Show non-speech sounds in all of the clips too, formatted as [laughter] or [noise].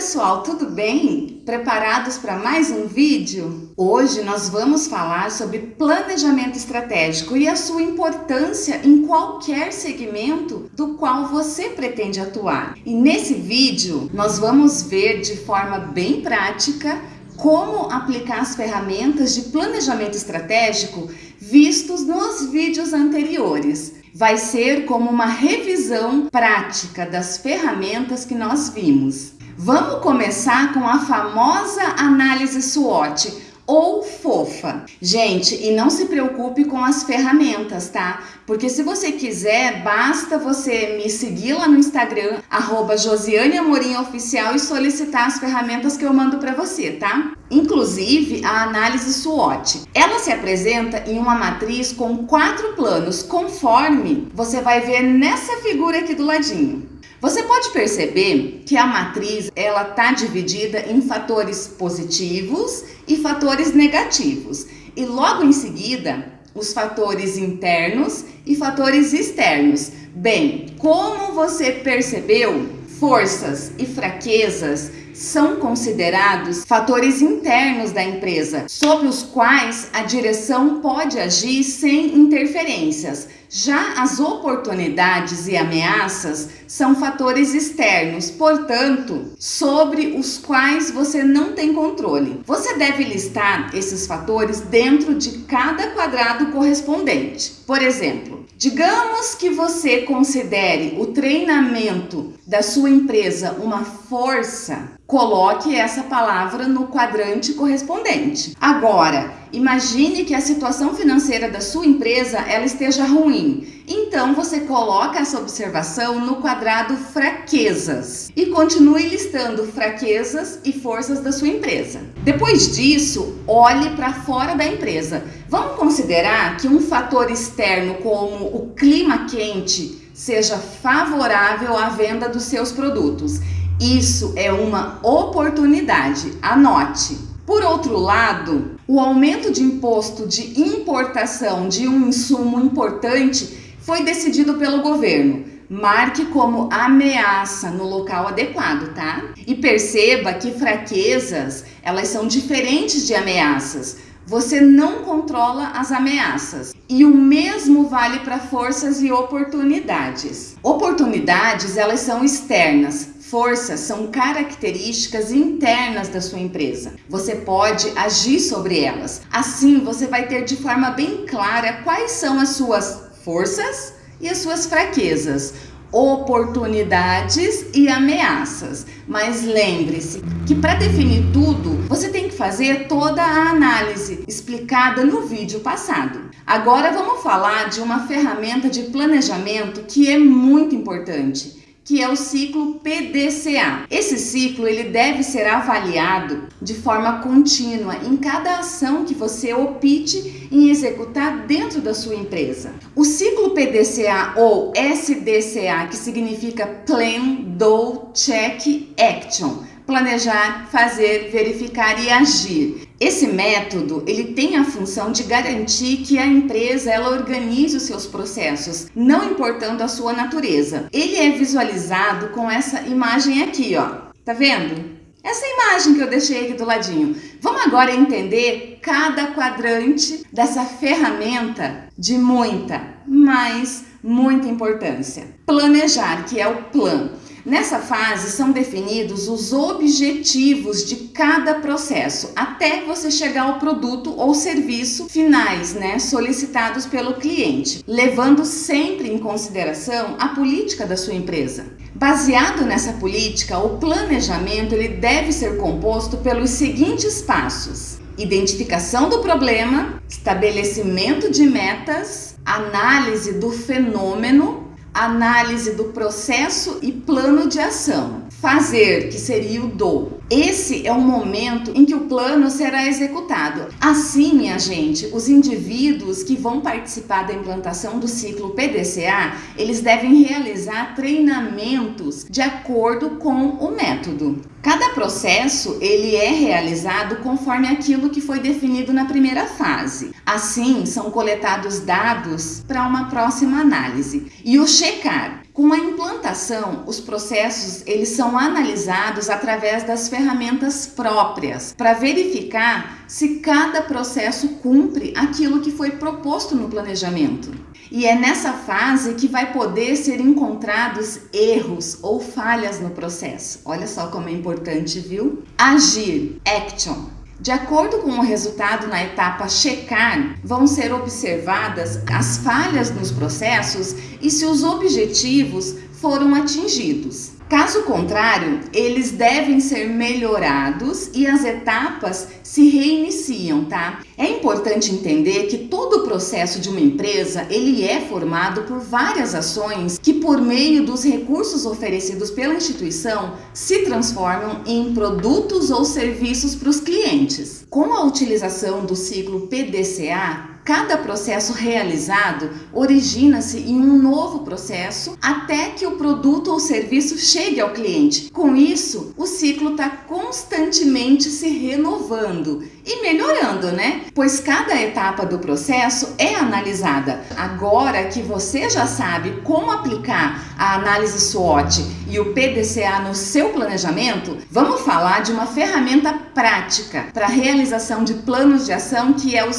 pessoal, tudo bem? Preparados para mais um vídeo? Hoje nós vamos falar sobre planejamento estratégico e a sua importância em qualquer segmento do qual você pretende atuar. E nesse vídeo nós vamos ver de forma bem prática como aplicar as ferramentas de planejamento estratégico vistos nos vídeos anteriores. Vai ser como uma revisão prática das ferramentas que nós vimos. Vamos começar com a famosa análise SWOT ou fofa. Gente, e não se preocupe com as ferramentas, tá? Porque se você quiser, basta você me seguir lá no Instagram, arroba Josiane Amorim Oficial e solicitar as ferramentas que eu mando para você, tá? Inclusive a análise SWOT. Ela se apresenta em uma matriz com quatro planos, conforme você vai ver nessa figura aqui do ladinho. Você pode perceber que a matriz ela está dividida em fatores positivos e fatores negativos. E logo em seguida, os fatores internos e fatores externos. Bem, como você percebeu, forças e fraquezas são considerados fatores internos da empresa, sobre os quais a direção pode agir sem interferências. Já as oportunidades e ameaças são fatores externos, portanto, sobre os quais você não tem controle. Você deve listar esses fatores dentro de cada quadrado correspondente. Por exemplo, digamos que você considere o treinamento da sua empresa uma força coloque essa palavra no quadrante correspondente. Agora, imagine que a situação financeira da sua empresa ela esteja ruim. Então você coloca essa observação no quadrado fraquezas e continue listando fraquezas e forças da sua empresa. Depois disso, olhe para fora da empresa. Vamos considerar que um fator externo como o clima quente seja favorável à venda dos seus produtos. Isso é uma oportunidade, anote. Por outro lado, o aumento de imposto de importação de um insumo importante foi decidido pelo governo. Marque como ameaça no local adequado, tá? E perceba que fraquezas, elas são diferentes de ameaças. Você não controla as ameaças. E o mesmo vale para forças e oportunidades. Oportunidades, elas são externas, Forças são características internas da sua empresa. Você pode agir sobre elas. Assim, você vai ter de forma bem clara quais são as suas forças e as suas fraquezas, oportunidades e ameaças. Mas lembre-se que para definir tudo, você tem que fazer toda a análise explicada no vídeo passado. Agora vamos falar de uma ferramenta de planejamento que é muito importante que é o ciclo PDCA. Esse ciclo ele deve ser avaliado de forma contínua em cada ação que você opte em executar dentro da sua empresa. O ciclo PDCA ou SDCA, que significa Plan, Do, Check, Action, planejar, fazer, verificar e agir. Esse método, ele tem a função de garantir que a empresa ela organize os seus processos, não importando a sua natureza. Ele é visualizado com essa imagem aqui, ó. Tá vendo? Essa imagem que eu deixei aqui do ladinho. Vamos agora entender cada quadrante dessa ferramenta de muita, mas muita importância. Planejar, que é o plano. Nessa fase são definidos os objetivos de cada processo, até você chegar ao produto ou serviço finais, né, solicitados pelo cliente, levando sempre em consideração a política da sua empresa. Baseado nessa política, o planejamento ele deve ser composto pelos seguintes passos: identificação do problema, estabelecimento de metas, análise do fenômeno análise do processo e plano de ação. Fazer, que seria o do. Esse é o momento em que o plano será executado. Assim, minha gente, os indivíduos que vão participar da implantação do ciclo PDCA, eles devem realizar treinamentos de acordo com o método. Cada processo ele é realizado conforme aquilo que foi definido na primeira fase. Assim, são coletados dados para uma próxima análise. E o checar. Com a implantação, os processos eles são analisados através das ferramentas próprias para verificar se cada processo cumpre aquilo que foi proposto no planejamento. E é nessa fase que vai poder ser encontrados erros ou falhas no processo. Olha só como é importante, viu? Agir, action. De acordo com o resultado na etapa checar, vão ser observadas as falhas nos processos e se os objetivos foram atingidos. Caso contrário, eles devem ser melhorados e as etapas se reiniciam, tá? É importante entender que todo o processo de uma empresa, ele é formado por várias ações que por meio dos recursos oferecidos pela instituição se transformam em produtos ou serviços para os clientes. Com a utilização do ciclo PDCA, Cada processo realizado origina-se em um novo processo até que o produto ou serviço chegue ao cliente. Com isso, o ciclo está constantemente se renovando e melhorando, né? Pois cada etapa do processo é analisada. Agora que você já sabe como aplicar a análise SWOT e o PDCA no seu planejamento, vamos falar de uma ferramenta prática para realização de planos de ação que é o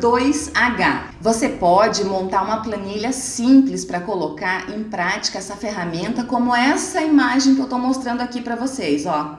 5W2H. Você pode montar uma planilha simples para colocar em prática essa ferramenta, como essa imagem que eu estou mostrando aqui para vocês, ó.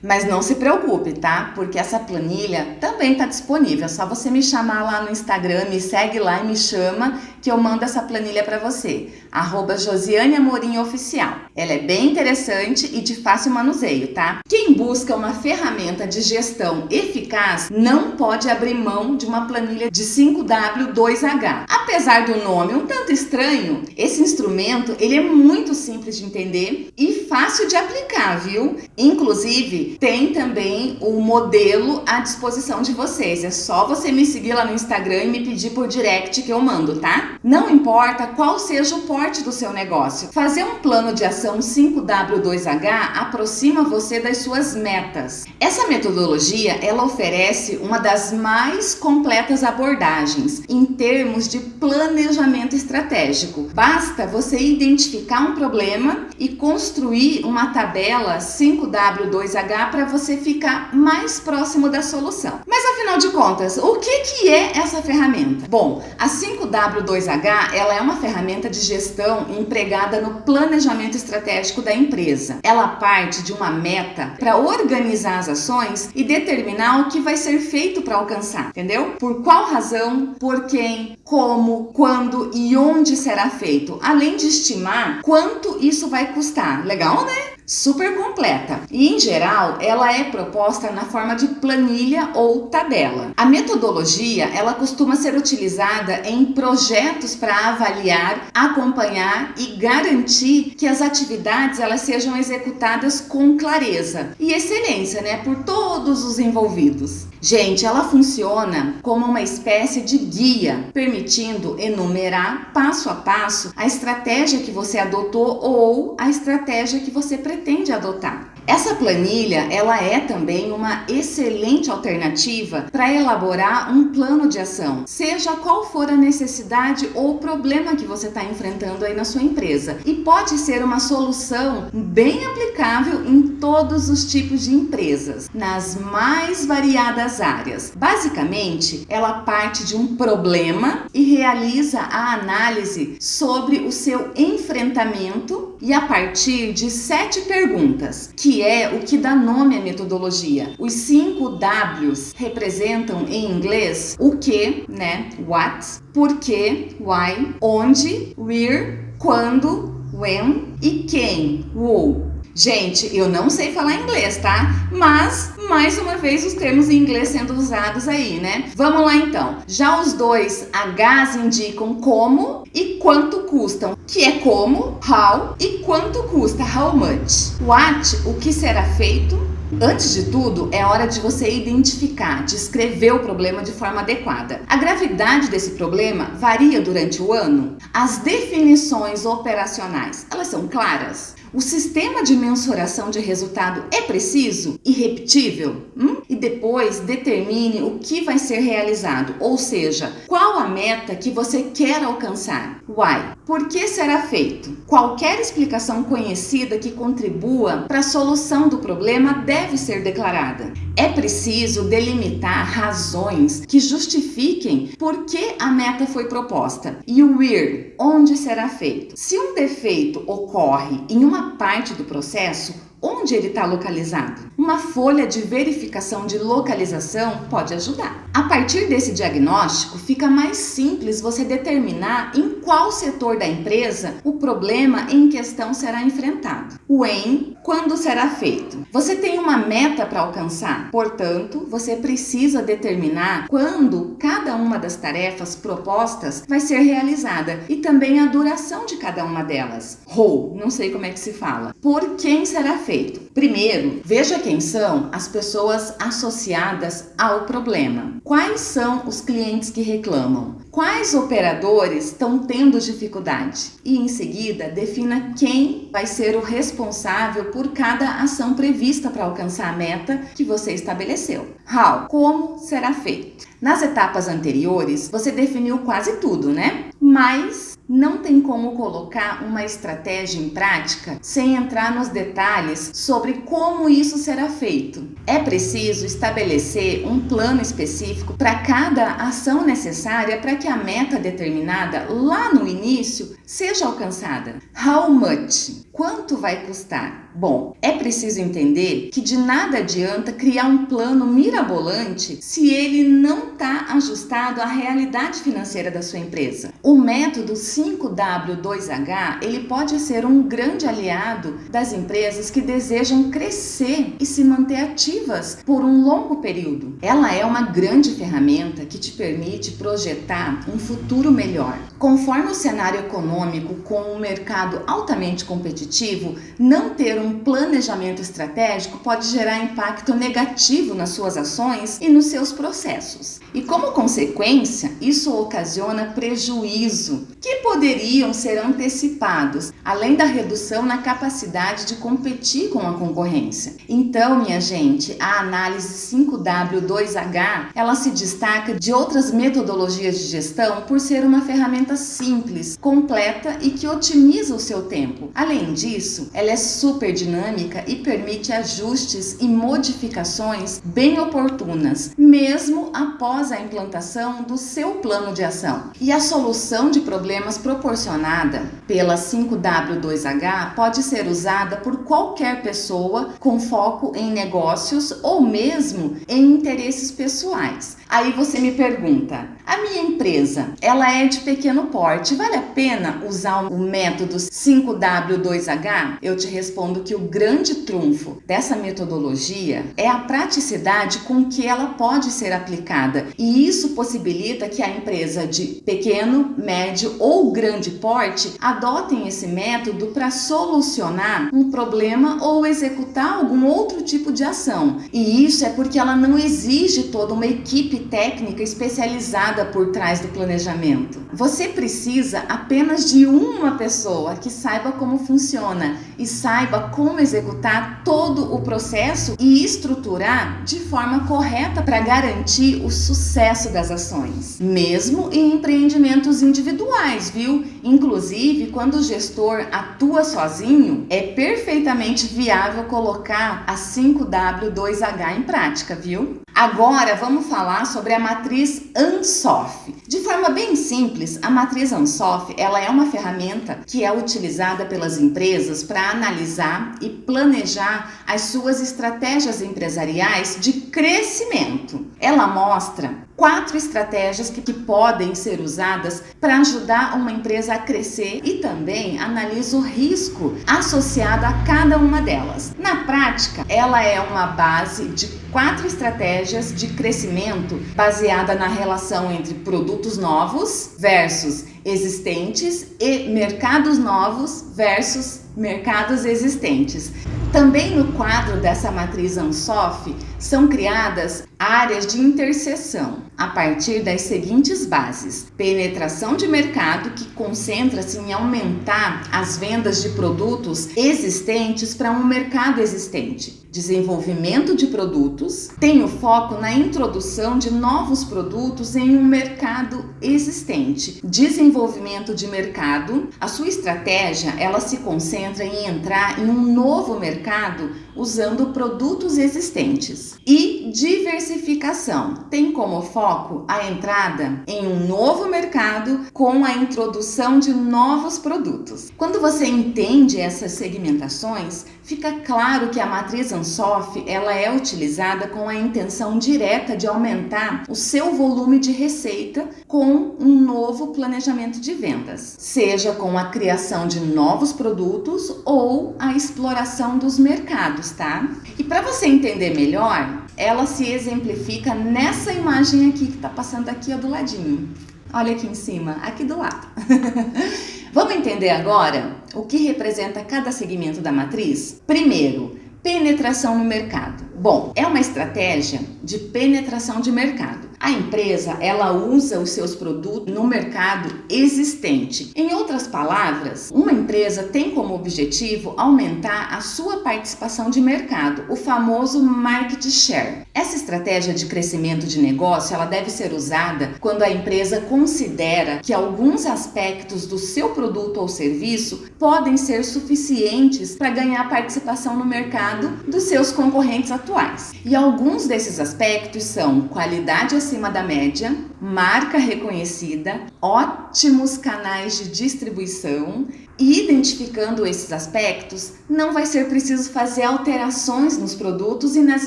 Mas não se preocupe, tá? Porque essa planilha também está disponível. É só você me chamar lá no Instagram, me segue lá e me chama que eu mando essa planilha para você. Arroba Josiane Amorim Oficial. Ela é bem interessante e de fácil manuseio, tá? Quem busca uma ferramenta de gestão eficaz não pode abrir mão de uma planilha de 5W2H. Apesar do nome um tanto estranho, esse instrumento ele é muito simples de entender e fácil de aplicar, viu? Inclusive, tem também o modelo à disposição de vocês. É só você me seguir lá no Instagram e me pedir por direct que eu mando, tá? Não importa qual seja o porte do seu negócio. Fazer um plano de ação 5W2H aproxima você das suas metas. Essa metodologia, ela oferece uma das mais completas abordagens em termos de planejamento estratégico. Basta você identificar um problema e construir uma tabela 5W2H para você ficar mais próximo da solução. Mas afinal de contas, o que, que é essa ferramenta? Bom, a 5W2H ela é uma ferramenta de gestão empregada no planejamento estratégico da empresa. Ela parte de uma meta para organizar as ações e determinar o que vai ser feito para alcançar, entendeu? Por qual razão, por quem, como, quando e onde será feito, além de estimar quanto isso vai custar. Legal, né? Super completa e em geral ela é proposta na forma de planilha ou tabela. A metodologia ela costuma ser utilizada em projetos para avaliar, acompanhar e garantir que as atividades elas sejam executadas com clareza e excelência, né, por todos os envolvidos. Gente, ela funciona como uma espécie de guia, permitindo enumerar passo a passo a estratégia que você adotou ou a estratégia que você pretende adotar. Essa planilha, ela é também uma excelente alternativa para elaborar um plano de ação, seja qual for a necessidade ou problema que você está enfrentando aí na sua empresa. E pode ser uma solução bem aplicável em todos os tipos de empresas, nas mais variadas áreas. Basicamente, ela parte de um problema e realiza a análise sobre o seu enfrentamento e a partir de sete perguntas, que é o que dá nome à metodologia. Os cinco Ws representam em inglês o que, né? What, por que, why, onde, where, quando, when e quem, who. Gente, eu não sei falar inglês, tá? Mas, mais uma vez, os termos em inglês sendo usados aí, né? Vamos lá então. Já os dois Hs indicam como e quanto custam, que é como, how, e quanto custa, how much. What, o que será feito, Antes de tudo, é hora de você identificar, descrever o problema de forma adequada. A gravidade desse problema varia durante o ano? As definições operacionais, elas são claras? O sistema de mensuração de resultado é preciso e repetível? Hum? E depois determine o que vai ser realizado, ou seja, qual a meta que você quer alcançar. Why? Por que será feito? Qualquer explicação conhecida que contribua para a solução do problema deve ser declarada. É preciso delimitar razões que justifiquem por que a meta foi proposta. E o where, onde será feito. Se um defeito ocorre em uma uma parte do processo onde ele está localizado. Uma folha de verificação de localização pode ajudar. A partir desse diagnóstico, fica mais simples você determinar em qual setor da empresa o problema em questão será enfrentado. O em, quando será feito. Você tem uma meta para alcançar, portanto, você precisa determinar quando cada uma das tarefas propostas vai ser realizada e também a duração de cada uma delas. How, não sei como é que se fala. Por quem será feito? Primeiro, veja quem são as pessoas associadas ao problema. Quais são os clientes que reclamam? Quais operadores estão tendo dificuldade? E em seguida, defina quem vai ser o responsável por cada ação prevista para alcançar a meta que você estabeleceu. How? Como será feito? Nas etapas anteriores, você definiu quase tudo, né? Mas não tem como colocar uma estratégia em prática sem entrar nos detalhes sobre como isso será feito. É preciso estabelecer um plano específico para cada ação necessária para que a meta determinada lá no início seja alcançada. How much? Quanto vai custar? Bom, é preciso entender que de nada adianta criar um plano mirabolante se ele não está ajustado à realidade financeira da sua empresa. O método 5W2H ele pode ser um grande aliado das empresas que desejam crescer e se manter ativas por um longo período. Ela é uma grande ferramenta que te permite projetar um futuro melhor. Conforme o cenário econômico com um mercado altamente competitivo, não ter um planejamento estratégico pode gerar impacto negativo nas suas ações e nos seus processos. E como consequência, isso ocasiona prejuízo que poderiam ser antecipados, além da redução na capacidade de competir com a concorrência. Então, minha gente, a análise 5W2H, ela se destaca de outras metodologias de gestão por ser uma ferramenta simples, completa e que otimiza o seu tempo. Além disso, ela é super dinâmica e permite ajustes e modificações bem oportunas, mesmo após a implantação do seu plano de ação. E a solução de problemas proporcionada pela 5W2H pode ser usada por qualquer pessoa com foco em negócios ou mesmo em interesses pessoais. Aí você me pergunta, a minha empresa, ela é de pequeno porte, vale a pena usar o método 5W2H? Eu te respondo que o grande trunfo dessa metodologia é a praticidade com que ela pode ser aplicada e isso possibilita que a empresa de pequeno, médio ou grande porte adotem esse método para solucionar um problema ou executar algum outro tipo de ação. E isso é porque ela não exige toda uma equipe técnica especializada por trás do planejamento. Você precisa apenas de uma pessoa que saiba como funciona e saiba como executar todo o processo e estruturar de forma correta para garantir o sucesso das ações, mesmo em empreendimentos individuais, viu? Inclusive, quando o gestor atua sozinho, é perfeitamente viável colocar a 5W2H em prática, viu? Agora vamos falar sobre a matriz ANSOF. De forma bem simples, a matriz ANSOF ela é uma ferramenta que é utilizada pelas empresas para analisar e planejar as suas estratégias empresariais de crescimento. Ela mostra quatro estratégias que, que podem ser usadas para ajudar uma empresa a crescer e também analiso o risco associado a cada uma delas. Na prática, ela é uma base de quatro estratégias de crescimento baseada na relação entre produtos novos versus existentes e mercados novos versus mercados existentes. Também no quadro dessa matriz ANSOF são criadas áreas de interseção a partir das seguintes bases: penetração de mercado, que concentra-se em aumentar as vendas de produtos existentes para um mercado existente. Desenvolvimento de produtos tem o foco na introdução de novos produtos em um mercado existente. Desenvolvimento de mercado, a sua estratégia ela se concentra em entrar em um novo mercado usando produtos existentes. E diversificação tem como foco a entrada em um novo mercado com a introdução de novos produtos. Quando você entende essas segmentações, fica claro que a matriz Ansoff ela é utilizada com a intenção direta de aumentar o seu volume de receita com um novo planejamento de vendas, seja com a criação de novos produtos ou a exploração dos mercados tá? E para você entender melhor, ela se exemplifica nessa imagem aqui que está passando aqui ó, do ladinho. Olha aqui em cima, aqui do lado. [laughs] Vamos entender agora o que representa cada segmento da matriz? Primeiro, penetração no mercado. Bom, é uma estratégia de penetração de mercado. A empresa, ela usa os seus produtos no mercado existente. Em outras palavras, uma empresa tem como objetivo aumentar a sua participação de mercado, o famoso market share. Essa estratégia de crescimento de negócio, ela deve ser usada quando a empresa considera que alguns aspectos do seu produto ou serviço podem ser suficientes para ganhar participação no mercado dos seus concorrentes atuais. E alguns desses aspectos são qualidade acima da média, marca reconhecida, ótimos canais de distribuição, e identificando esses aspectos, não vai ser preciso fazer alterações nos produtos e nas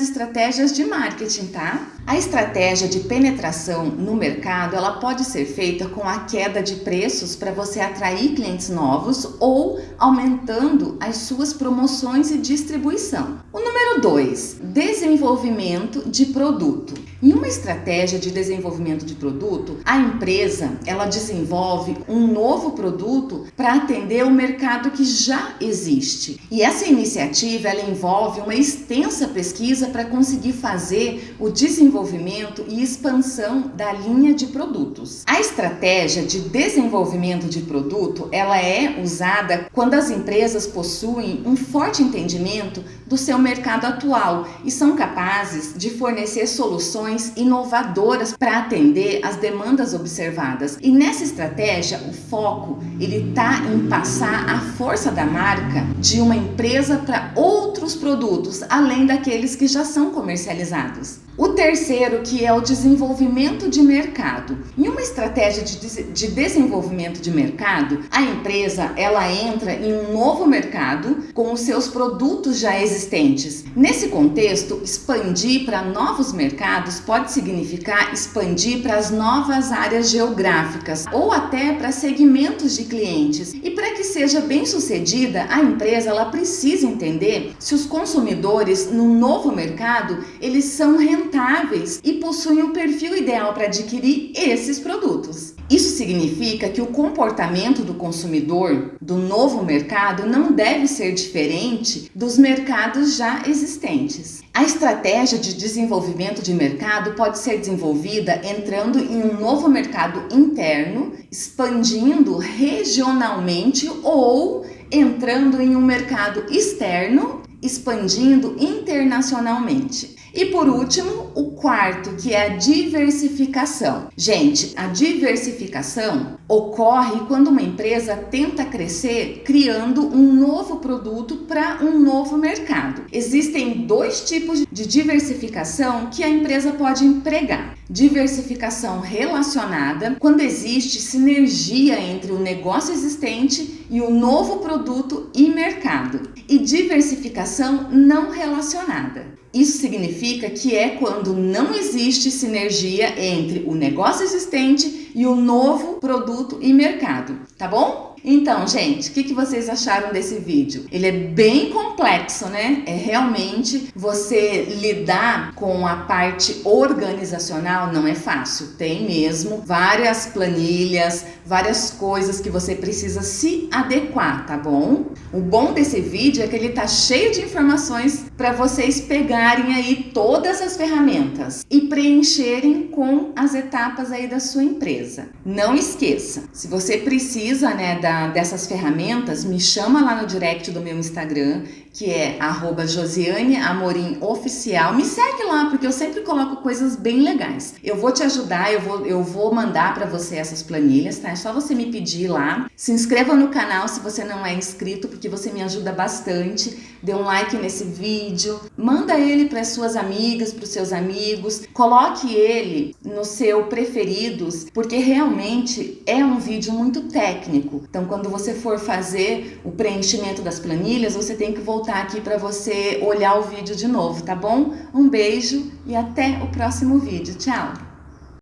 estratégias de marketing, tá? A estratégia de penetração no mercado, ela pode ser feita com a queda de preços para você atrair clientes novos ou aumentando as suas promoções e distribuição. O número 2, desenvolvimento de produto. Em uma estratégia de desenvolvimento de produto, a empresa, ela desenvolve um novo produto para atender o mercado que já existe. E essa iniciativa, ela envolve uma extensa pesquisa para conseguir fazer o desenvolvimento e expansão da linha de produtos. A estratégia de desenvolvimento de produto, ela é usada quando as empresas possuem um forte entendimento do seu mercado atual e são capazes de fornecer soluções inovadoras para atender as demandas observadas. E nessa estratégia, o foco ele está em passar a força da marca de uma empresa para outros produtos, além daqueles que já são comercializados. O terceiro, que é o desenvolvimento de mercado. Em uma estratégia de, de desenvolvimento de mercado, a empresa ela entra em um novo mercado com os seus produtos já existentes. Nesse contexto, expandir para novos mercados pode significar expandir para as novas áreas geográficas ou até para segmentos de clientes. E para que seja bem sucedida, a empresa ela precisa entender se os consumidores no novo mercado eles são rentáveis rentáveis e possuem o perfil ideal para adquirir esses produtos. Isso significa que o comportamento do consumidor do novo mercado não deve ser diferente dos mercados já existentes. A estratégia de desenvolvimento de mercado pode ser desenvolvida entrando em um novo mercado interno, expandindo regionalmente ou entrando em um mercado externo, expandindo internacionalmente. E por último, o quarto, que é a diversificação. Gente, a diversificação ocorre quando uma empresa tenta crescer criando um novo produto para um novo mercado. Existem dois tipos de diversificação que a empresa pode empregar. Diversificação relacionada, quando existe sinergia entre o negócio existente e o novo produto e mercado. E diversificação não relacionada. Isso significa que é quando não existe sinergia entre o negócio existente e o novo produto e mercado, tá bom? Então, gente, o que, que vocês acharam desse vídeo? Ele é bem complexo, né? É realmente você lidar com a parte organizacional não é fácil. Tem mesmo várias planilhas, várias coisas que você precisa se adequar, tá bom? O bom desse vídeo é que ele tá cheio de informações para vocês pegarem aí todas as ferramentas e preencherem com as etapas aí da sua empresa. Não esqueça, se você precisa, né, da dessas ferramentas, me chama lá no direct do meu Instagram, que é arroba Josiane Amorim Oficial. Me segue lá, porque eu sempre coloco coisas bem legais. Eu vou te ajudar, eu vou, eu vou mandar para você essas planilhas, tá? É só você me pedir lá. Se inscreva no canal se você não é inscrito, porque você me ajuda bastante. Dê um like nesse vídeo, manda ele para suas amigas, para os seus amigos, coloque ele no seu preferidos, porque realmente é um vídeo muito técnico. Então, quando você for fazer o preenchimento das planilhas, você tem que voltar aqui para você olhar o vídeo de novo, tá bom? Um beijo e até o próximo vídeo. Tchau!